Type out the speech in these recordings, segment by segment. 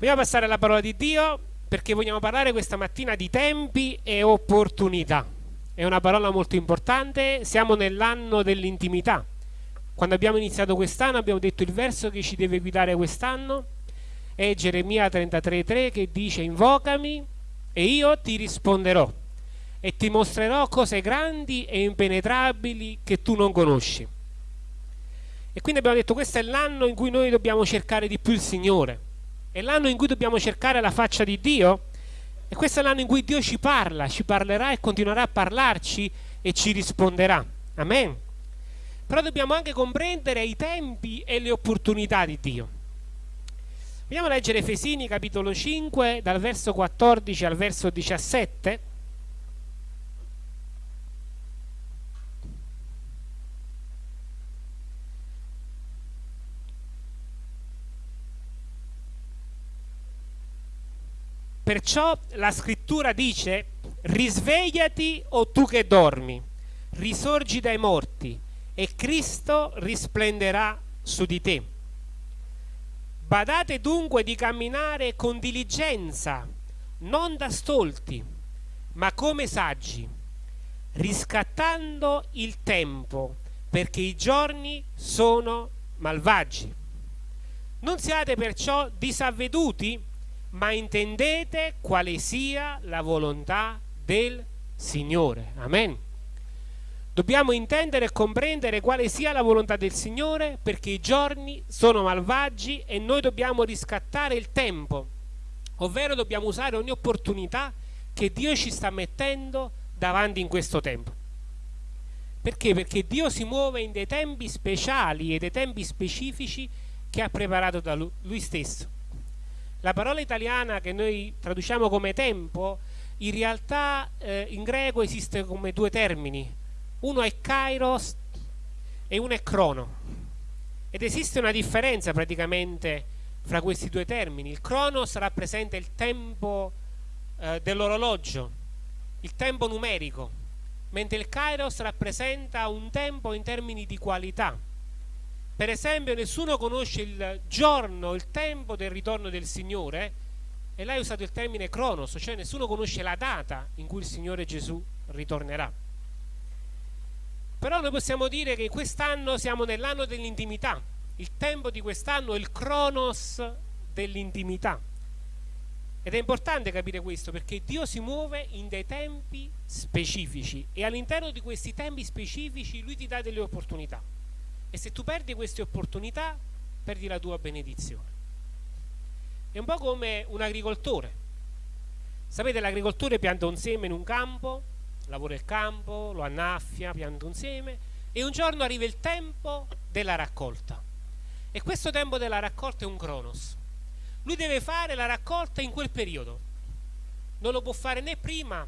Vogliamo passare alla parola di Dio perché vogliamo parlare questa mattina di tempi e opportunità. È una parola molto importante, siamo nell'anno dell'intimità. Quando abbiamo iniziato quest'anno abbiamo detto il verso che ci deve guidare quest'anno è Geremia 33:3 che dice invocami e io ti risponderò e ti mostrerò cose grandi e impenetrabili che tu non conosci. E quindi abbiamo detto questo è l'anno in cui noi dobbiamo cercare di più il Signore, è l'anno in cui dobbiamo cercare la faccia di Dio e questo è l'anno in cui Dio ci parla, ci parlerà e continuerà a parlarci e ci risponderà. Amen. Però dobbiamo anche comprendere i tempi e le opportunità di Dio. Vogliamo leggere Efesini capitolo 5 dal verso 14 al verso 17. Perciò la scrittura dice, risvegliati o tu che dormi, risorgi dai morti e Cristo risplenderà su di te. Badate dunque di camminare con diligenza, non da stolti, ma come saggi, riscattando il tempo, perché i giorni sono malvagi. Non siate perciò disavveduti, ma intendete quale sia la volontà del Signore. Amen. Dobbiamo intendere e comprendere quale sia la volontà del Signore perché i giorni sono malvagi e noi dobbiamo riscattare il tempo, ovvero dobbiamo usare ogni opportunità che Dio ci sta mettendo davanti in questo tempo. Perché? Perché Dio si muove in dei tempi speciali e dei tempi specifici che ha preparato da Lui, lui stesso. La parola italiana che noi traduciamo come tempo, in realtà eh, in greco esiste come due termini. Uno è kairos e uno è crono. Ed esiste una differenza praticamente fra questi due termini. Il cronos rappresenta il tempo eh, dell'orologio, il tempo numerico, mentre il kairos rappresenta un tempo in termini di qualità per esempio nessuno conosce il giorno, il tempo del ritorno del Signore e lei ha usato il termine cronos, cioè nessuno conosce la data in cui il Signore Gesù ritornerà. Però noi possiamo dire che quest'anno siamo nell'anno dell'intimità, il tempo di quest'anno è il cronos dell'intimità. Ed è importante capire questo perché Dio si muove in dei tempi specifici e all'interno di questi tempi specifici Lui ti dà delle opportunità e se tu perdi queste opportunità perdi la tua benedizione. È un po' come un agricoltore. Sapete l'agricoltore pianta un seme in un campo lavora il campo, lo annaffia, pianta un seme e un giorno arriva il tempo della raccolta. E questo tempo della raccolta è un cronos. Lui deve fare la raccolta in quel periodo. Non lo può fare né prima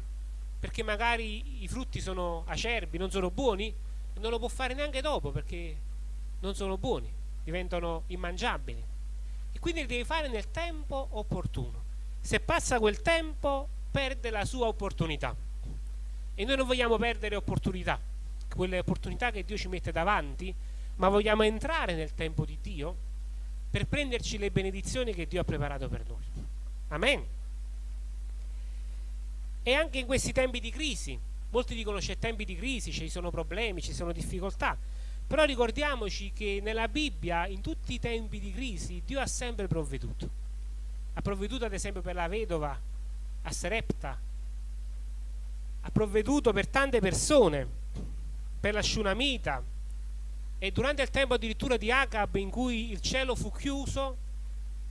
perché magari i frutti sono acerbi, non sono buoni non lo può fare neanche dopo perché non sono buoni, diventano immangiabili. E quindi li devi fare nel tempo opportuno. Se passa quel tempo, perde la sua opportunità. E noi non vogliamo perdere opportunità, quelle opportunità che Dio ci mette davanti, ma vogliamo entrare nel tempo di Dio per prenderci le benedizioni che Dio ha preparato per noi. Amen. E anche in questi tempi di crisi, molti dicono c'è tempi di crisi, ci sono problemi, ci sono difficoltà. Però ricordiamoci che nella Bibbia, in tutti i tempi di crisi, Dio ha sempre provveduto. Ha provveduto ad esempio per la vedova a Serepta, ha provveduto per tante persone, per la Shunamita, e durante il tempo addirittura di Acab in cui il cielo fu chiuso,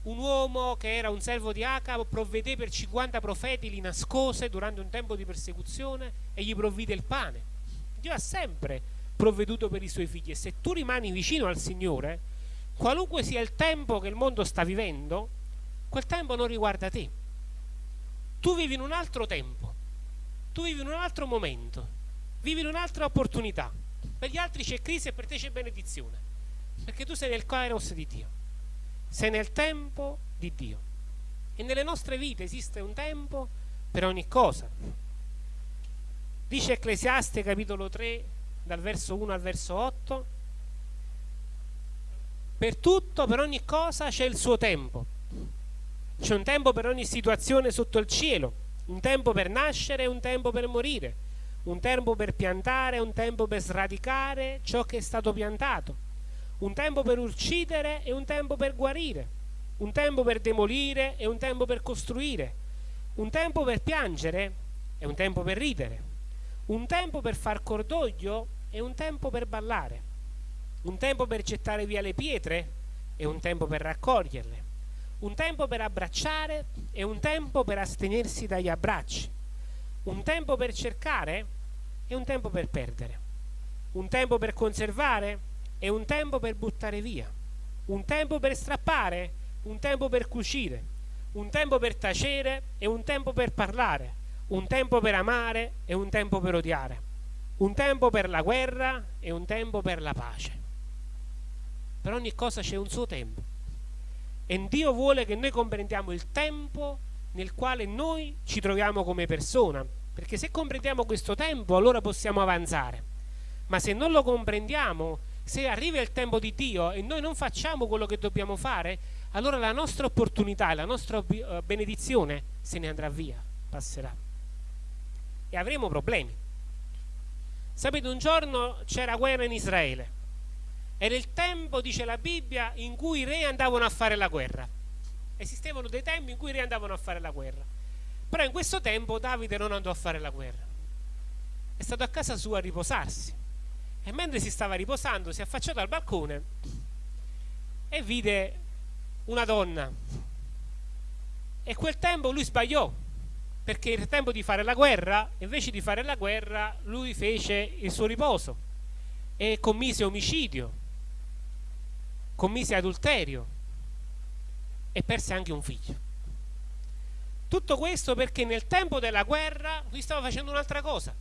un uomo che era un servo di Acab provvedé per 50 profeti, li nascose durante un tempo di persecuzione e gli provvide il pane. Dio ha sempre provveduto per i suoi figli e se tu rimani vicino al Signore, qualunque sia il tempo che il mondo sta vivendo, quel tempo non riguarda te. Tu vivi in un altro tempo, tu vivi in un altro momento, vivi in un'altra opportunità. Per gli altri c'è crisi e per te c'è benedizione, perché tu sei nel kairos di Dio, sei nel tempo di Dio. E nelle nostre vite esiste un tempo per ogni cosa. Dice Ecclesiaste capitolo 3 dal verso 1 al verso 8 Per tutto, per ogni cosa c'è il suo tempo. C'è un tempo per ogni situazione sotto il cielo, un tempo per nascere e un tempo per morire, un tempo per piantare e un tempo per sradicare ciò che è stato piantato, un tempo per uccidere e un tempo per guarire, un tempo per demolire e un tempo per costruire, un tempo per piangere e un tempo per ridere, un tempo per far cordoglio e un tempo per ballare, un tempo per gettare via le pietre e un tempo per raccoglierle, un tempo per abbracciare e un tempo per astenersi dagli abbracci, un tempo per cercare e un tempo per perdere, un tempo per conservare e un tempo per buttare via, un tempo per strappare, un tempo per cucire, un tempo per tacere e un tempo per parlare, un tempo per amare e un tempo per odiare, un tempo per la guerra e un tempo per la pace. Per ogni cosa c'è un suo tempo. E Dio vuole che noi comprendiamo il tempo nel quale noi ci troviamo come persona, perché se comprendiamo questo tempo allora possiamo avanzare. Ma se non lo comprendiamo, se arriva il tempo di Dio e noi non facciamo quello che dobbiamo fare, allora la nostra opportunità e la nostra eh, benedizione se ne andrà via, passerà. E avremo problemi. Sapete, un giorno c'era guerra in Israele. Era il tempo, dice la Bibbia, in cui i re andavano a fare la guerra. Esistevano dei tempi in cui i re andavano a fare la guerra. Però in questo tempo Davide non andò a fare la guerra. È stato a casa sua a riposarsi. E mentre si stava riposando, si è affacciato al balcone e vide una donna. E quel tempo lui sbagliò, perché il tempo di fare la guerra, invece di fare la guerra lui fece il suo riposo e commise omicidio, commise adulterio e perse anche un figlio. Tutto questo perché nel tempo della guerra lui stava facendo un'altra cosa.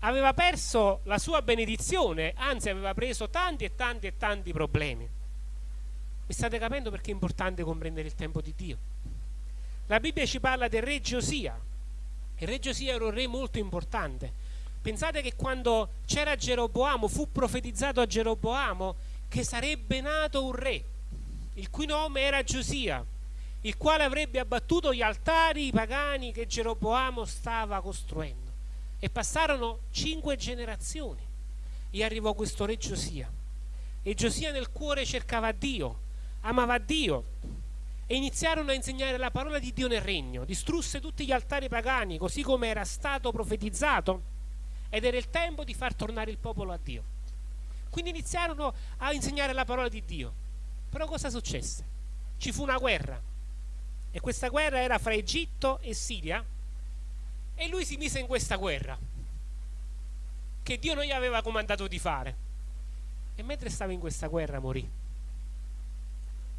Aveva perso la sua benedizione, anzi aveva preso tanti e tanti e tanti problemi. Mi state capendo perché è importante comprendere il tempo di Dio? La Bibbia ci parla del re Giosia. Il re Giosia era un re molto importante. Pensate che quando c'era Geroboamo, fu profetizzato a Geroboamo che sarebbe nato un re, il cui nome era Giosia, il quale avrebbe abbattuto gli altari pagani che Geroboamo stava costruendo. E passarono cinque generazioni e arrivò questo re Giosia. E Giosia nel cuore cercava Dio, amava Dio e iniziarono a insegnare la parola di Dio nel regno, distrusse tutti gli altari pagani così come era stato profetizzato ed era il tempo di far tornare il popolo a Dio. Quindi iniziarono a insegnare la parola di Dio. Però cosa successe? Ci fu una guerra e questa guerra era fra Egitto e Siria e lui si mise in questa guerra che Dio non gli aveva comandato di fare. E mentre stava in questa guerra morì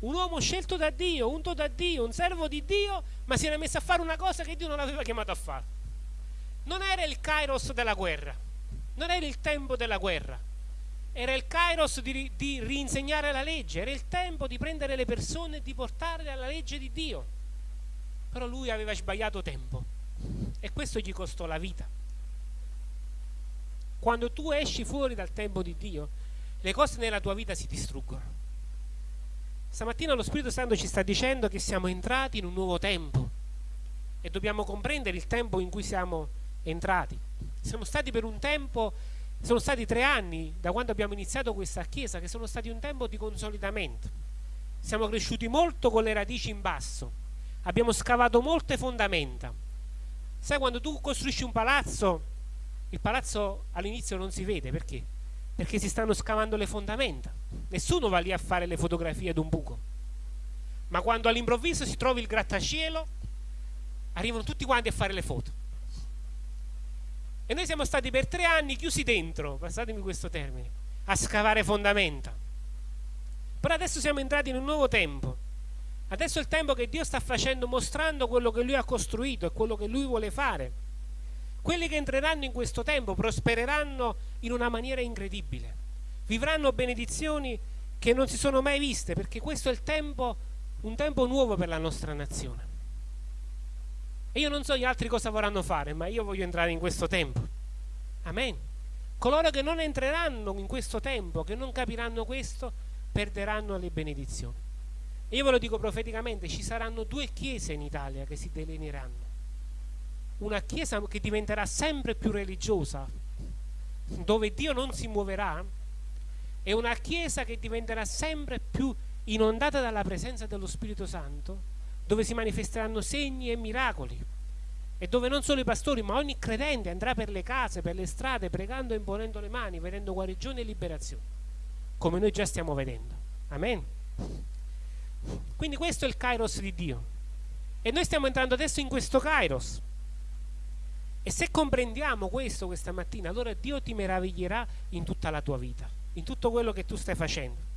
un uomo scelto da Dio, unto da Dio, un servo di Dio, ma si era messo a fare una cosa che Dio non aveva chiamato a fare. Non era il kairos della guerra, non era il tempo della guerra, era il kairos di, di rinsegnare la legge, era il tempo di prendere le persone e di portarle alla legge di Dio. Però lui aveva sbagliato tempo e questo gli costò la vita. Quando tu esci fuori dal tempo di Dio, le cose nella tua vita si distruggono. Stamattina lo Spirito Santo ci sta dicendo che siamo entrati in un nuovo tempo e dobbiamo comprendere il tempo in cui siamo entrati. Siamo stati per un tempo, sono stati tre anni da quando abbiamo iniziato questa chiesa, che sono stati un tempo di consolidamento. Siamo cresciuti molto con le radici in basso, abbiamo scavato molte fondamenta. Sai quando tu costruisci un palazzo, il palazzo all'inizio non si vede, perché? Perché si stanno scavando le fondamenta. Nessuno va lì a fare le fotografie d'un buco. Ma quando all'improvviso si trova il grattacielo, arrivano tutti quanti a fare le foto. E noi siamo stati per tre anni chiusi dentro, passatemi questo termine, a scavare fondamenta. Però adesso siamo entrati in un nuovo tempo. Adesso è il tempo che Dio sta facendo, mostrando quello che Lui ha costruito e quello che Lui vuole fare. Quelli che entreranno in questo tempo prospereranno in una maniera incredibile, vivranno benedizioni che non si sono mai viste, perché questo è il tempo, un tempo nuovo per la nostra nazione. E io non so gli altri cosa vorranno fare, ma io voglio entrare in questo tempo. Amen. Coloro che non entreranno in questo tempo, che non capiranno questo, perderanno le benedizioni. E io ve lo dico profeticamente, ci saranno due chiese in Italia che si delineeranno. Una chiesa che diventerà sempre più religiosa, dove Dio non si muoverà, e una chiesa che diventerà sempre più inondata dalla presenza dello Spirito Santo, dove si manifesteranno segni e miracoli e dove non solo i pastori ma ogni credente andrà per le case, per le strade, pregando e imponendo le mani, vedendo guarigione e liberazione, come noi già stiamo vedendo. Amen. Quindi questo è il kairos di Dio. E noi stiamo entrando adesso in questo kairos. E se comprendiamo questo questa mattina, allora Dio ti meraviglierà in tutta la tua vita, in tutto quello che tu stai facendo.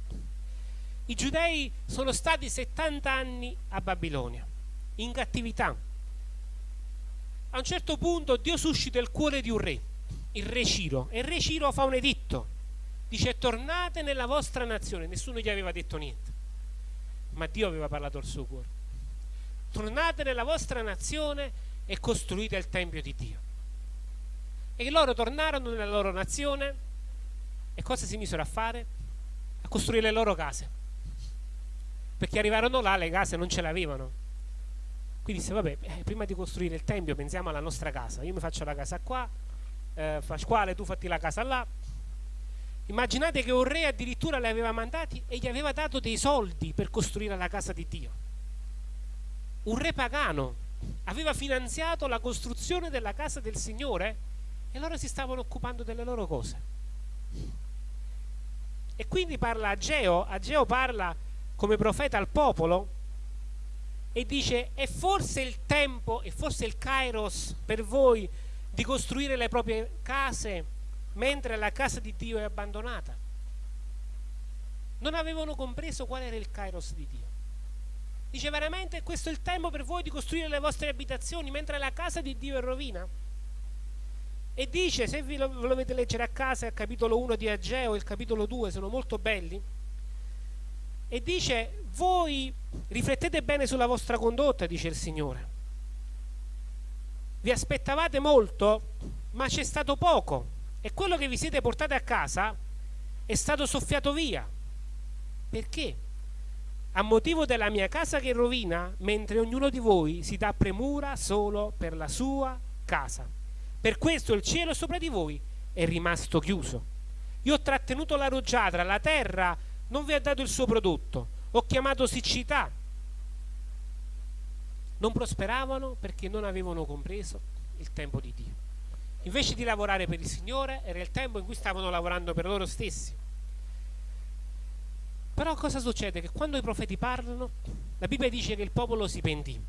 I giudei sono stati 70 anni a Babilonia, in cattività. A un certo punto Dio suscita il cuore di un re, il re Ciro, e il re Ciro fa un editto. Dice tornate nella vostra nazione, nessuno gli aveva detto niente, ma Dio aveva parlato al suo cuore. Tornate nella vostra nazione e costruite il Tempio di Dio. E loro tornarono nella loro nazione e cosa si misero a fare? A costruire le loro case. Perché arrivarono là le case non ce l'avevano. Quindi disse vabbè eh, prima di costruire il tempio pensiamo alla nostra casa. Io mi faccio la casa qua eh, Pasquale tu fatti la casa là. Immaginate che un re addirittura le aveva mandati e gli aveva dato dei soldi per costruire la casa di Dio. Un re pagano aveva finanziato la costruzione della casa del Signore e loro si stavano occupando delle loro cose e quindi parla Ageo Ageo parla come profeta al popolo e dice è forse il tempo, è forse il kairos per voi di costruire le proprie case mentre la casa di Dio è abbandonata. Non avevano compreso qual era il kairos di Dio. Dice veramente questo è il tempo per voi di costruire le vostre abitazioni mentre la casa di Dio è rovina? E dice, se vi lo volete leggere a casa, il capitolo 1 di Ageo e il capitolo 2 sono molto belli, e dice voi riflettete bene sulla vostra condotta, dice il Signore. Vi aspettavate molto, ma c'è stato poco e quello che vi siete portati a casa è stato soffiato via. Perché? A motivo della mia casa che rovina, mentre ognuno di voi si dà premura solo per la sua casa. Per questo il cielo sopra di voi è rimasto chiuso. Io ho trattenuto la rugiada, la terra non vi ha dato il suo prodotto, ho chiamato siccità. Non prosperavano perché non avevano compreso il tempo di Dio. Invece di lavorare per il Signore, era il tempo in cui stavano lavorando per loro stessi. Però cosa succede? Che quando i profeti parlano, la Bibbia dice che il popolo si pentì.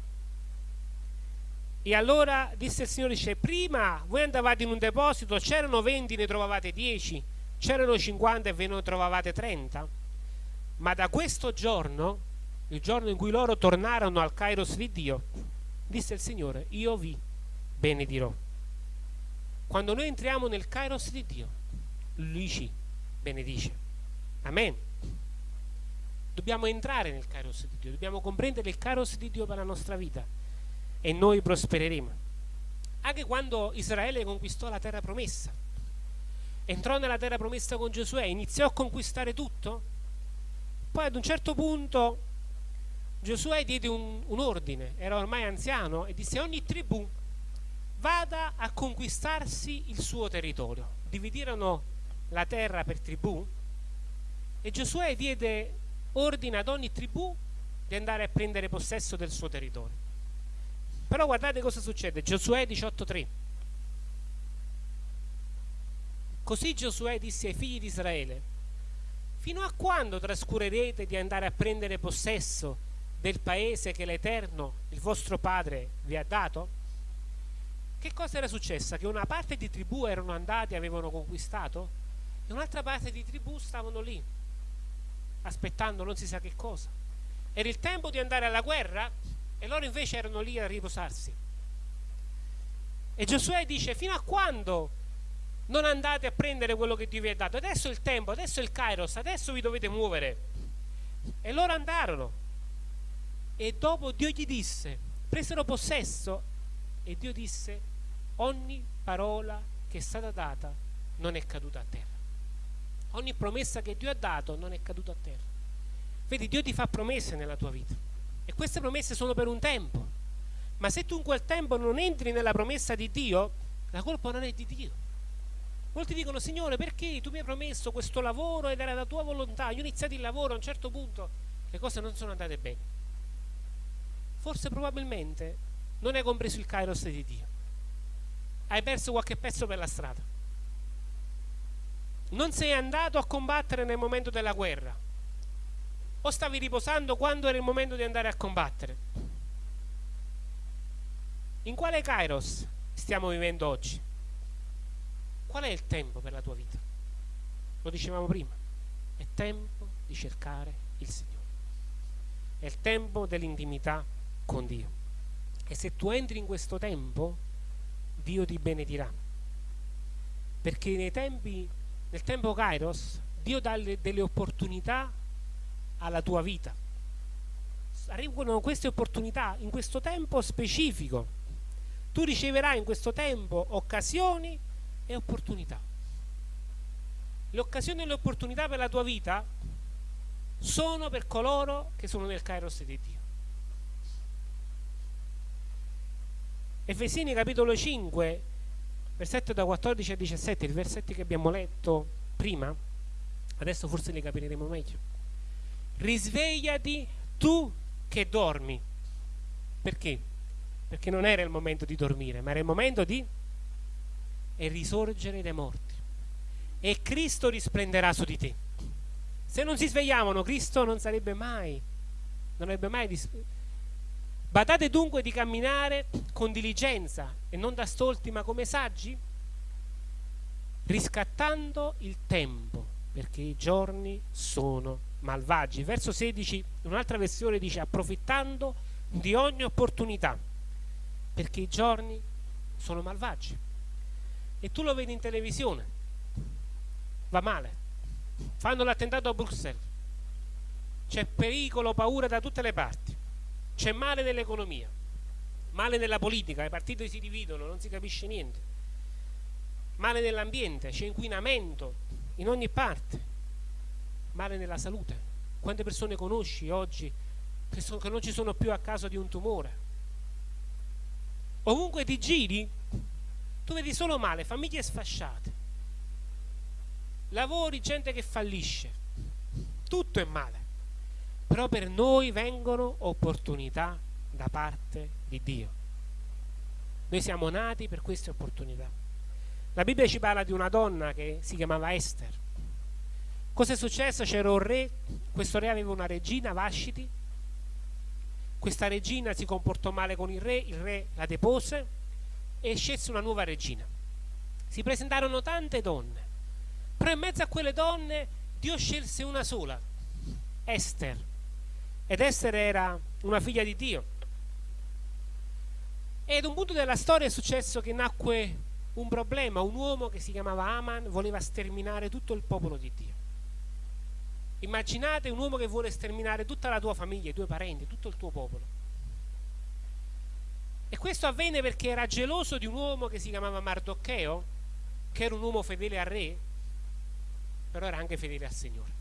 E allora disse il Signore, dice, prima voi andavate in un deposito, c'erano 20, ne trovavate 10, c'erano 50 e ve ne trovavate 30 ma da questo giorno, il giorno in cui loro tornarono al Kairos di Dio, disse il Signore, io vi benedirò. Quando noi entriamo nel Kairos di Dio, Lui ci benedice. Amen. Dobbiamo entrare nel Kairos di Dio, dobbiamo comprendere il Kairos di Dio per la nostra vita e noi prospereremo. Anche quando Israele conquistò la terra promessa, entrò nella terra promessa con Giosuè, iniziò a conquistare tutto, poi ad un certo punto Giosuè diede un, un ordine, era ormai anziano, e disse ogni tribù vada a conquistarsi il suo territorio. Dividirono la terra per tribù e Giosuè diede ordine ad ogni tribù di andare a prendere possesso del suo territorio. Però guardate cosa succede, Giosuè 18.3. Così Giosuè disse ai figli di Israele, Fino a quando trascurerete di andare a prendere possesso del paese che l'Eterno, il vostro Padre, vi ha dato? Che cosa era successo? Che una parte di tribù erano andati e avevano conquistato e un'altra parte di tribù stavano lì, aspettando non si sa che cosa. Era il tempo di andare alla guerra e loro invece erano lì a riposarsi. E Giosuè dice, fino a quando non andate a prendere quello che Dio vi ha dato adesso è il tempo, adesso è il kairos adesso vi dovete muovere e loro andarono e dopo Dio gli disse presero possesso e Dio disse ogni parola che è stata data non è caduta a terra ogni promessa che Dio ha dato non è caduta a terra Vedi, Dio ti fa promesse nella tua vita e queste promesse sono per un tempo. Ma se tu in quel tempo non entri nella promessa di Dio, la colpa non è di Dio. Molti dicono, Signore, perché tu mi hai promesso questo lavoro ed era la tua volontà? Io ho iniziato il lavoro, a un certo punto le cose non sono andate bene. Forse probabilmente non hai compreso il kairos di Dio. Hai perso qualche pezzo per la strada. Non sei andato a combattere nel momento della guerra. O stavi riposando quando era il momento di andare a combattere. In quale kairos stiamo vivendo oggi? Qual è il tempo per la tua vita? Lo dicevamo prima. È tempo di cercare il Signore. È il tempo dell'intimità con Dio. E se tu entri in questo tempo, Dio ti benedirà. Perché nei tempi, nel tempo Kairos, Dio dà le, delle opportunità alla tua vita. Arrivano queste opportunità in questo tempo specifico. Tu riceverai in questo tempo occasioni e opportunità. Le occasioni e le opportunità per la tua vita sono per coloro che sono nel Kairos di Dio. Efesini capitolo 5, versetto da 14 a 17, i versetti che abbiamo letto prima, adesso forse li capiremo meglio. Risvegliati tu che dormi. Perché? Perché non era il momento di dormire, ma era il momento di risorgere dai morti. E Cristo risplenderà su di te. Se non si svegliavano, Cristo non sarebbe mai, non avrebbe mai Badate dunque di camminare con diligenza e non da stolti ma come saggi, riscattando il tempo, perché i giorni sono malvagi. Verso 16, un'altra versione dice approfittando di ogni opportunità, perché i giorni sono malvagi. E tu lo vedi in televisione, va male, fanno l'attentato a Bruxelles, c'è pericolo, paura da tutte le parti c'è male nell'economia, male nella politica, i partiti si dividono, non si capisce niente. Male nell'ambiente, c'è inquinamento in ogni parte. Male nella salute. Quante persone conosci oggi che, sono, che non ci sono più a causa di un tumore? Ovunque ti giri, tu vedi solo male, famiglie sfasciate, lavori, gente che fallisce, tutto è male però per noi vengono opportunità da parte di Dio. Noi siamo nati per queste opportunità. La Bibbia ci parla di una donna che si chiamava Esther. Cosa è successo? C'era un re, questo re aveva una regina, Vashiti. Questa regina si comportò male con il re, il re la depose e scelse una nuova regina. Si presentarono tante donne, però in mezzo a quelle donne Dio scelse una sola, Esther ed essere era una figlia di Dio. E ad un punto della storia è successo che nacque un problema, un uomo che si chiamava Aman voleva sterminare tutto il popolo di Dio. Immaginate un uomo che vuole sterminare tutta la tua famiglia, i tuoi parenti, tutto il tuo popolo. E questo avvenne perché era geloso di un uomo che si chiamava Mardoccheo, che era un uomo fedele al re, però era anche fedele al Signore.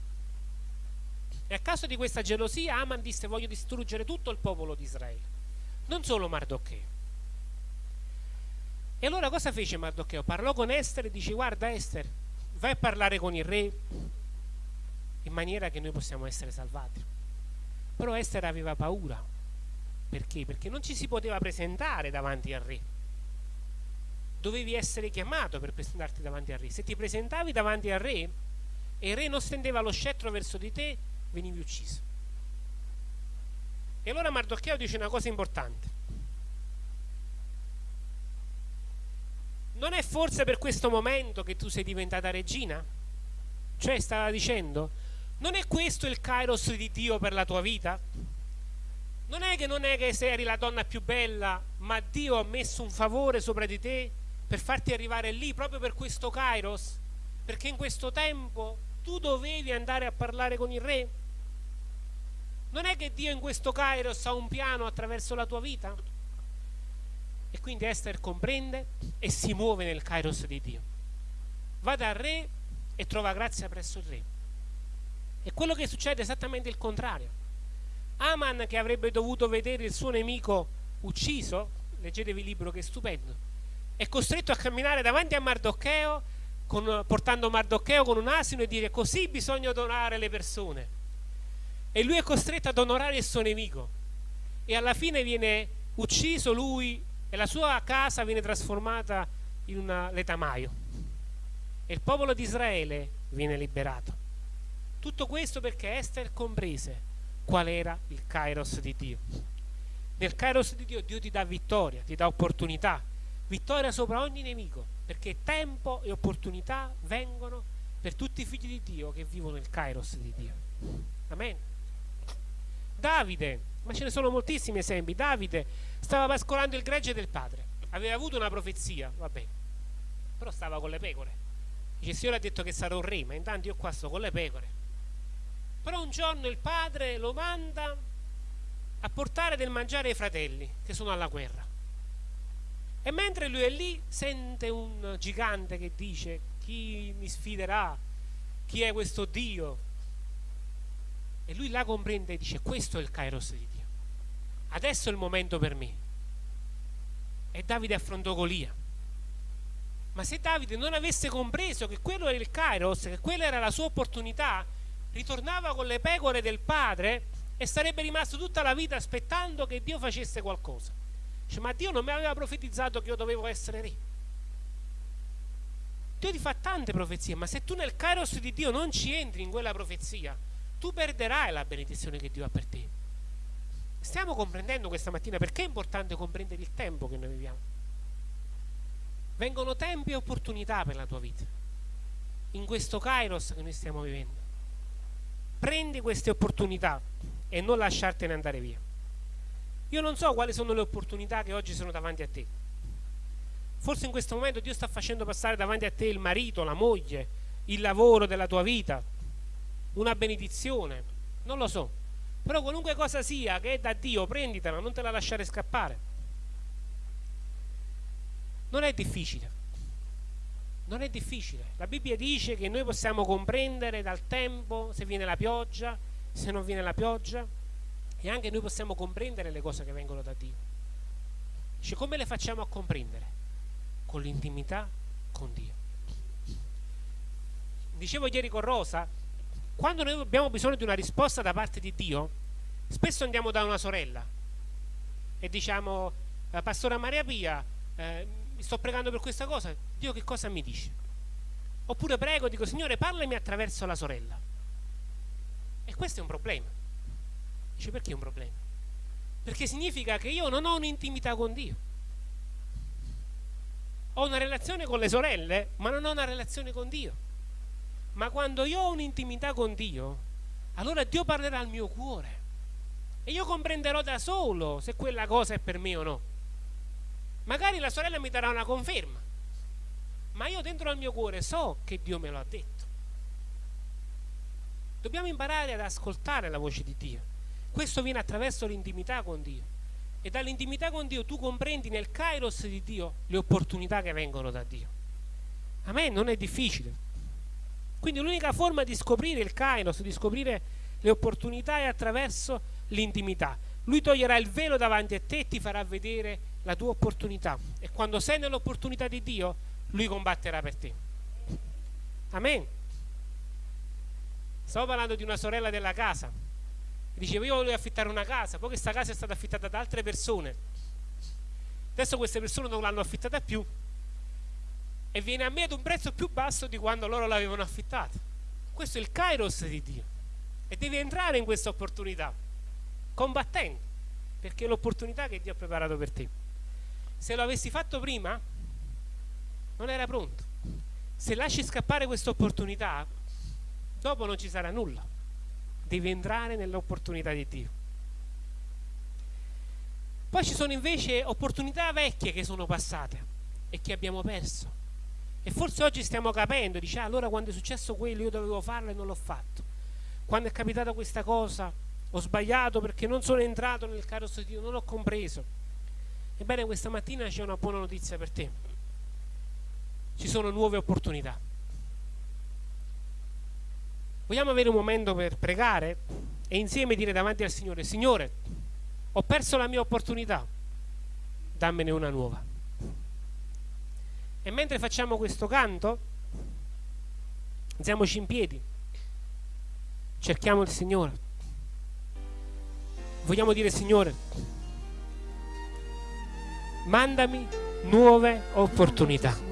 E a causa di questa gelosia Aman disse voglio distruggere tutto il popolo di Israele, non solo Mardocheo. E allora cosa fece Mardocheo? Parlò con Esther e dice guarda Esther, vai a parlare con il re in maniera che noi possiamo essere salvati. Però Esther aveva paura. Perché? Perché non ci si poteva presentare davanti al re. Dovevi essere chiamato per presentarti davanti al re. Se ti presentavi davanti al re e il re non stendeva lo scettro verso di te, venivi ucciso. E allora Mardocheo dice una cosa importante. Non è forse per questo momento che tu sei diventata regina? Cioè stava dicendo, non è questo il kairos di Dio per la tua vita? Non è che non è che sei la donna più bella, ma Dio ha messo un favore sopra di te per farti arrivare lì proprio per questo kairos? Perché in questo tempo tu dovevi andare a parlare con il re? Non è che Dio in questo Kairos ha un piano attraverso la tua vita? E quindi Esther comprende e si muove nel Kairos di Dio. Va dal re e trova grazia presso il re. E quello che succede è esattamente il contrario. Aman, che avrebbe dovuto vedere il suo nemico ucciso, leggetevi il libro che è stupendo, è costretto a camminare davanti a Mardocheo con, portando Mardocheo con un asino e dire così bisogna onorare le persone. E lui è costretto ad onorare il suo nemico. E alla fine viene ucciso lui e la sua casa viene trasformata in un letamaio. E il popolo di Israele viene liberato. Tutto questo perché Esther comprese qual era il kairos di Dio. Nel kairos di Dio Dio ti dà vittoria, ti dà opportunità, vittoria sopra ogni nemico, perché tempo e opportunità vengono per tutti i figli di Dio che vivono nel kairos di Dio. Amen. Davide, ma ce ne sono moltissimi esempi, Davide stava pascolando il gregge del padre, aveva avuto una profezia, vabbè, però stava con le pecore. Il Signore ha detto che sarò un re, ma intanto io qua sto con le pecore. Però un giorno il padre lo manda a portare del mangiare ai fratelli che sono alla guerra. E mentre lui è lì sente un gigante che dice chi mi sfiderà, chi è questo Dio. E lui là comprende e dice questo è il Kairos di Dio. Adesso è il momento per me. E Davide affrontò Golia. Ma se Davide non avesse compreso che quello era il Kairos, che quella era la sua opportunità, ritornava con le pecore del padre e sarebbe rimasto tutta la vita aspettando che Dio facesse qualcosa. Dice, ma Dio non mi aveva profetizzato che io dovevo essere re. Dio ti fa tante profezie, ma se tu nel kairos di Dio non ci entri in quella profezia, tu perderai la benedizione che Dio ha per te. Stiamo comprendendo questa mattina perché è importante comprendere il tempo che noi viviamo. Vengono tempi e opportunità per la tua vita. In questo kairos che noi stiamo vivendo. Prendi queste opportunità e non lasciartene andare via. Io non so quali sono le opportunità che oggi sono davanti a te. Forse in questo momento Dio sta facendo passare davanti a te il marito, la moglie, il lavoro della tua vita, una benedizione, non lo so. Però qualunque cosa sia che è da Dio, prenditela, non te la lasciare scappare. Non è difficile. Non è difficile. La Bibbia dice che noi possiamo comprendere dal tempo se viene la pioggia, se non viene la pioggia, e anche noi possiamo comprendere le cose che vengono da Dio. Dice come le facciamo a comprendere? Con l'intimità con Dio. Dicevo ieri con Rosa, quando noi abbiamo bisogno di una risposta da parte di Dio, spesso andiamo da una sorella e diciamo, eh, Pastora Maria Pia, eh, sto pregando per questa cosa, Dio che cosa mi dice? Oppure prego, dico, Signore, parlami attraverso la sorella. E questo è un problema. Dice perché è un problema? Perché significa che io non ho un'intimità con Dio. Ho una relazione con le sorelle, ma non ho una relazione con Dio. Ma quando io ho un'intimità con Dio, allora Dio parlerà al mio cuore. E io comprenderò da solo se quella cosa è per me o no. Magari la sorella mi darà una conferma, ma io dentro al mio cuore so che Dio me lo ha detto. Dobbiamo imparare ad ascoltare la voce di Dio. Questo viene attraverso l'intimità con Dio. E dall'intimità con Dio tu comprendi nel kairos di Dio le opportunità che vengono da Dio. A me non è difficile. Quindi l'unica forma di scoprire il kairos, di scoprire le opportunità è attraverso l'intimità. Lui toglierà il velo davanti a te e ti farà vedere la tua opportunità. E quando sei nell'opportunità di Dio, Lui combatterà per te. Amen. Stavo parlando di una sorella della casa diceva io volevo affittare una casa, poi questa casa è stata affittata da altre persone. Adesso queste persone non l'hanno affittata più e viene a me ad un prezzo più basso di quando loro l'avevano affittata. Questo è il kairos di Dio e devi entrare in questa opportunità combattendo perché è l'opportunità che Dio ha preparato per te. Se lo avessi fatto prima non era pronto. Se lasci scappare questa opportunità dopo non ci sarà nulla devi entrare nell'opportunità di Dio. Poi ci sono invece opportunità vecchie che sono passate e che abbiamo perso. E forse oggi stiamo capendo, dice, ah, allora quando è successo quello io dovevo farlo e non l'ho fatto. Quando è capitata questa cosa ho sbagliato perché non sono entrato nel carosso di Dio, non ho compreso. Ebbene, questa mattina c'è una buona notizia per te. Ci sono nuove opportunità Vogliamo avere un momento per pregare e insieme dire davanti al Signore, Signore, ho perso la mia opportunità, dammene una nuova. E mentre facciamo questo canto, alziamoci in piedi, cerchiamo il Signore. Vogliamo dire, Signore, mandami nuove opportunità.